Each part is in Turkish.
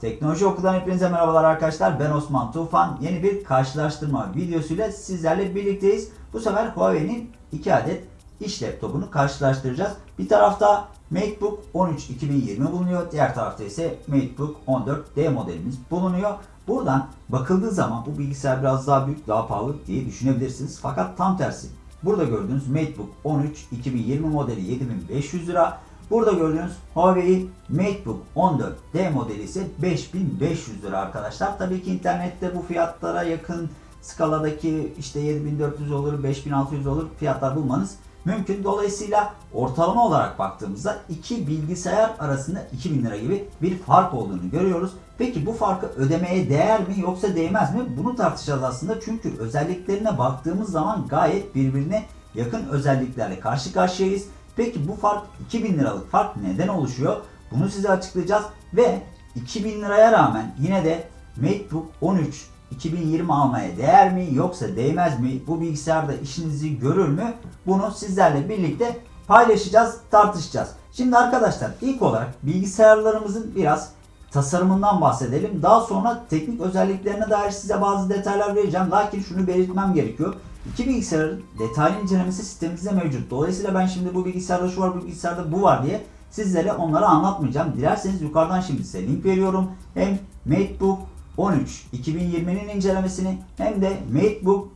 Teknoloji Okulundan hepinize merhabalar arkadaşlar. Ben Osman Tufan. Yeni bir karşılaştırma videosuyla sizlerle birlikteyiz. Bu sefer Huawei'nin 2 adet iş laptopunu karşılaştıracağız. Bir tarafta MateBook 13 2020 bulunuyor. Diğer tarafta ise MateBook 14D modelimiz bulunuyor. Buradan bakıldığı zaman bu bilgisayar biraz daha büyük, daha pahalı diye düşünebilirsiniz. Fakat tam tersi. Burada gördüğünüz MateBook 13 2020 modeli 7500 lira. Burada gördüğünüz Huawei MateBook 14D modeli ise 5500 lira arkadaşlar. Tabii ki internette bu fiyatlara yakın skaladaki işte 7400 olur, 5600 olur fiyatlar bulmanız mümkün. Dolayısıyla ortalama olarak baktığımızda iki bilgisayar arasında 2000 lira gibi bir fark olduğunu görüyoruz. Peki bu farkı ödemeye değer mi yoksa değmez mi? Bunu tartışacağız aslında çünkü özelliklerine baktığımız zaman gayet birbirine yakın özelliklerle karşı karşıyayız. Peki bu fark 2000 liralık fark neden oluşuyor? Bunu size açıklayacağız ve 2000 liraya rağmen yine de MateBook 13 2020 almaya değer mi yoksa değmez mi? Bu bilgisayarda işinizi görür mü? Bunu sizlerle birlikte paylaşacağız, tartışacağız. Şimdi arkadaşlar ilk olarak bilgisayarlarımızın biraz tasarımından bahsedelim. Daha sonra teknik özelliklerine dair size bazı detaylar vereceğim. Lakin şunu belirtmem gerekiyor. İki bilgisayarın detaylı incelemesi sitemizde mevcut. Dolayısıyla ben şimdi bu bilgisayarda şu var, bu bilgisayarda bu var diye sizlere onları anlatmayacağım. Dilerseniz yukarıdan şimdi size link veriyorum. Hem MateBook 13 2020'nin incelemesini hem de MateBook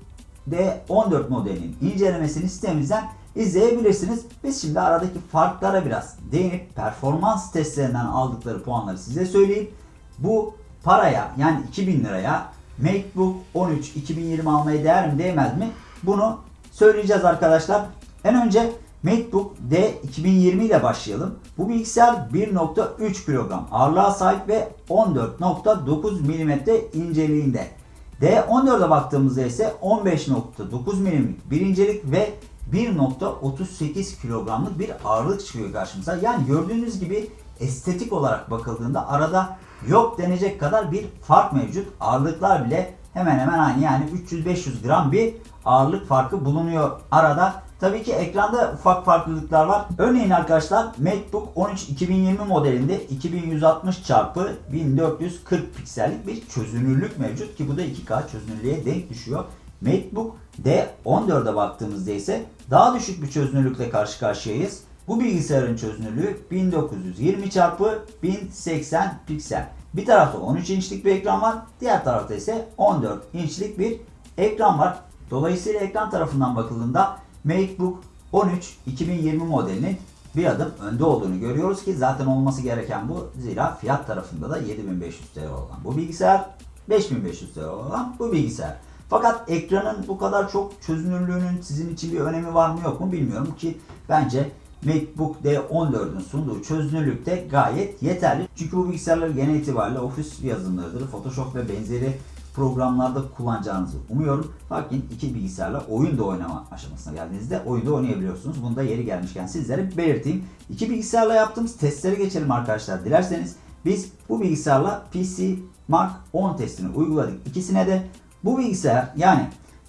D14 modelinin incelemesini sitemizden izleyebilirsiniz. Biz şimdi aradaki farklara biraz değinip performans testlerinden aldıkları puanları size söyleyip bu paraya yani 2000 liraya MateBook 13 2020 almaya değer mi değmez mi? Bunu söyleyeceğiz arkadaşlar. En önce MateBook D 2020 ile başlayalım. Bu bilgisayar 1.3 kilogram ağırlığa sahip ve 14.9 mm inceliğinde. D14'e baktığımızda ise 15.9 mm bir incelik ve 1.38 kilogramlık bir ağırlık çıkıyor karşımıza. Yani gördüğünüz gibi estetik olarak bakıldığında arada yok denecek kadar bir fark mevcut. Ağırlıklar bile hemen hemen aynı yani 300-500 gram bir ağırlık farkı bulunuyor arada. Tabii ki ekranda ufak farklılıklar var. Örneğin arkadaşlar MacBook 13 2020 modelinde 2160 x 1440 piksellik bir çözünürlük mevcut ki bu da 2K çözünürlüğe denk düşüyor. MacBook D14'e baktığımızda ise daha düşük bir çözünürlükle karşı karşıyayız. Bu bilgisayarın çözünürlüğü 1920 x 1080 piksel. Bir tarafta 13 inçlik bir ekran var, diğer tarafta ise 14 inçlik bir ekran var. Dolayısıyla ekran tarafından bakıldığında MacBook 13 2020 modelinin bir adım önde olduğunu görüyoruz ki zaten olması gereken bu. Zira fiyat tarafında da 7500 TL olan bu bilgisayar 5500 TL olan bu bilgisayar. Fakat ekranın bu kadar çok çözünürlüğünün sizin için bir önemi var mı yok mu bilmiyorum ki bence MacBook D14'ün sunduğu çözünürlük de gayet yeterli. Çünkü bu bilgisayarlar genel itibariyle ofis yazılımlarıdır. Photoshop ve benzeri programlarda kullanacağınızı umuyorum. Lakin iki bilgisayarla oyun da oynama aşamasına geldiğinizde oyunda oynayabiliyorsunuz. Bunu da yeri gelmişken sizlere belirteyim. İki bilgisayarla yaptığımız testlere geçelim arkadaşlar. Dilerseniz biz bu bilgisayarla PC Mark 10 testini uyguladık. İkisine de bu bilgisayar yani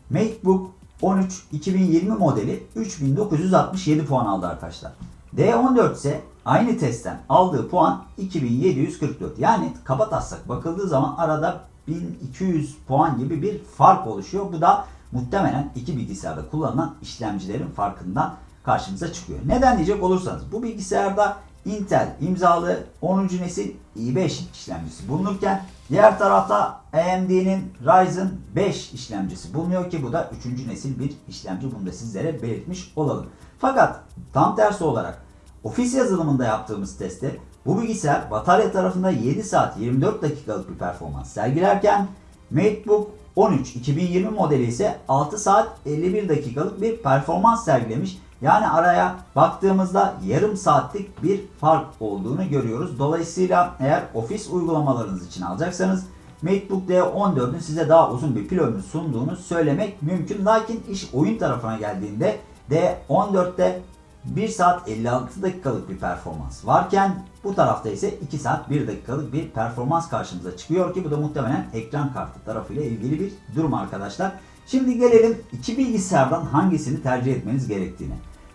MacBook 13 2020 modeli 3967 puan aldı arkadaşlar. D14 ise aynı testten aldığı puan 2744. Yani kaba taslak bakıldığı zaman arada 1200 puan gibi bir fark oluşuyor. Bu da muhtemelen iki bilgisayarda kullanılan işlemcilerin farkından karşımıza çıkıyor. Neden diyecek olursanız bu bilgisayarda Intel imzalı 10. nesil i5 işlemcisi bulunurken diğer tarafta AMD'nin Ryzen 5 işlemcisi bulunuyor ki bu da 3. nesil bir işlemci. Bunu da sizlere belirtmiş olalım. Fakat tam tersi olarak ofis yazılımında yaptığımız testte bu bilgisayar batarya tarafında 7 saat 24 dakikalık bir performans sergilerken MateBook 13 2020 modeli ise 6 saat 51 dakikalık bir performans sergilemiş. Yani araya baktığımızda yarım saatlik bir fark olduğunu görüyoruz. Dolayısıyla eğer ofis uygulamalarınız için alacaksanız MacBook D14'ün size daha uzun bir pil ömrü sunduğunu söylemek mümkün. Lakin iş oyun tarafına geldiğinde D14'te 1 saat 56 dakikalık bir performans varken bu tarafta ise 2 saat 1 dakikalık bir performans karşımıza çıkıyor ki bu da muhtemelen ekran kartı tarafıyla ilgili bir durum arkadaşlar. Şimdi gelelim iki bilgisayardan hangisini tercih etmeniz gerektiğine.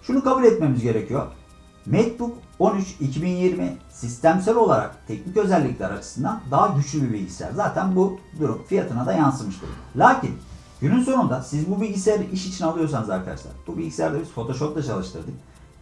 Şunu kabul etmemiz gerekiyor. MacBook 13 2020 sistemsel olarak teknik özellikler açısından daha güçlü bir bilgisayar. Zaten bu durum fiyatına da yansımıştır. Lakin günün sonunda siz bu bilgisayarı iş için alıyorsanız arkadaşlar bu bilgisayarda biz Photoshop'ta çalıştırdık.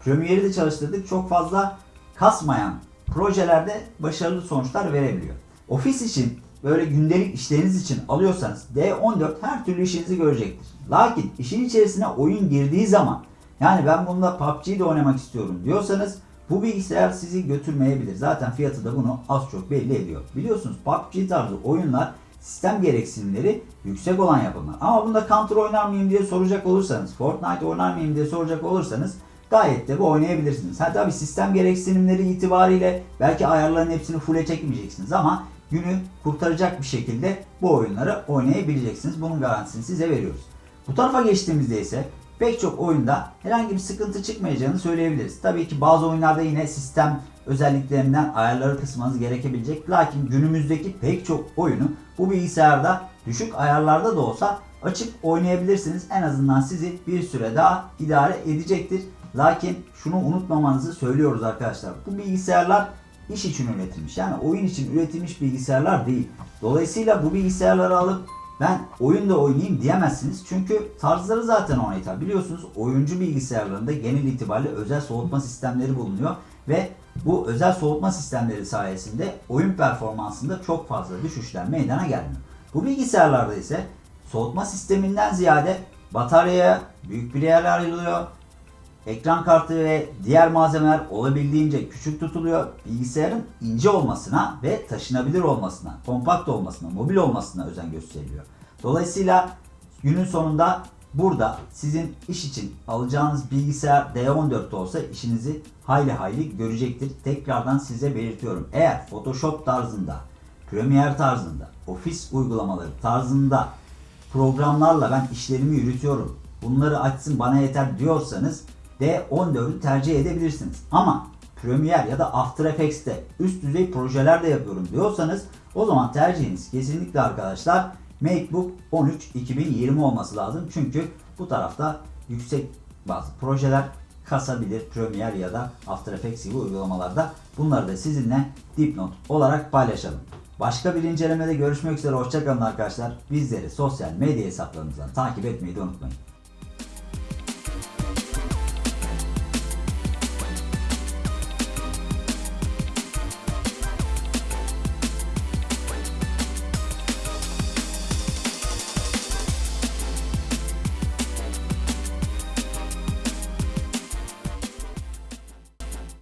Premiere'i de çalıştırdık. Çok fazla kasmayan projelerde başarılı sonuçlar verebiliyor. Ofis için böyle gündelik işleriniz için alıyorsanız D14 her türlü işinizi görecektir. Lakin işin içerisine oyun girdiği zaman yani ben bunda PUBG'de oynamak istiyorum diyorsanız bu bilgisayar sizi götürmeyebilir. Zaten fiyatı da bunu az çok belli ediyor. Biliyorsunuz PUBG tarzı oyunlar sistem gereksinimleri yüksek olan yapımlar. Ama bunda Counter oynar mıyım diye soracak olursanız, Fortnite oynar mıyım diye soracak olursanız gayet de bu oynayabilirsiniz. Ha tabi sistem gereksinimleri itibariyle belki ayarların hepsini full'e çekmeyeceksiniz ama günü kurtaracak bir şekilde bu oyunları oynayabileceksiniz. Bunun garantisini size veriyoruz. Bu tarafa geçtiğimizde ise pek çok oyunda herhangi bir sıkıntı çıkmayacağını söyleyebiliriz. Tabii ki bazı oyunlarda yine sistem özelliklerinden ayarları kısmanız gerekebilecek. Lakin günümüzdeki pek çok oyunu bu bilgisayarda düşük ayarlarda da olsa açıp oynayabilirsiniz. En azından sizi bir süre daha idare edecektir. Lakin şunu unutmamanızı söylüyoruz arkadaşlar. Bu bilgisayarlar iş için üretilmiş. Yani oyun için üretilmiş bilgisayarlar değil. Dolayısıyla bu bilgisayarları alıp ben oyun da oynayayım diyemezsiniz. Çünkü tarzları zaten ona hitap. Biliyorsunuz oyuncu bilgisayarlarında genel itibariyle özel soğutma sistemleri bulunuyor. Ve bu özel soğutma sistemleri sayesinde oyun performansında çok fazla düşüşler meydana gelmiyor. Bu bilgisayarlarda ise soğutma sisteminden ziyade bataryaya büyük bir yer ayrılıyor. Ekran kartı ve diğer malzemeler olabildiğince küçük tutuluyor. Bilgisayarın ince olmasına ve taşınabilir olmasına, kompakt olmasına, mobil olmasına özen gösteriliyor. Dolayısıyla günün sonunda burada sizin iş için alacağınız bilgisayar D14 olsa işinizi hayli hayli görecektir. Tekrardan size belirtiyorum. Eğer Photoshop tarzında, Premiere tarzında, ofis uygulamaları tarzında programlarla ben işlerimi yürütüyorum. Bunları açsın bana yeter diyorsanız D14'ü tercih edebilirsiniz. Ama Premiere ya da After Effects'te üst düzey projeler de yapıyorum diyorsanız o zaman tercihiniz kesinlikle arkadaşlar MacBook 13 2020 olması lazım. Çünkü bu tarafta yüksek bazı projeler kasabilir Premiere ya da After Effects gibi uygulamalarda. Bunları da sizinle dipnot olarak paylaşalım. Başka bir incelemede görüşmek üzere. Hoşçakalın arkadaşlar. Bizleri sosyal medya hesaplarımızdan takip etmeyi de unutmayın.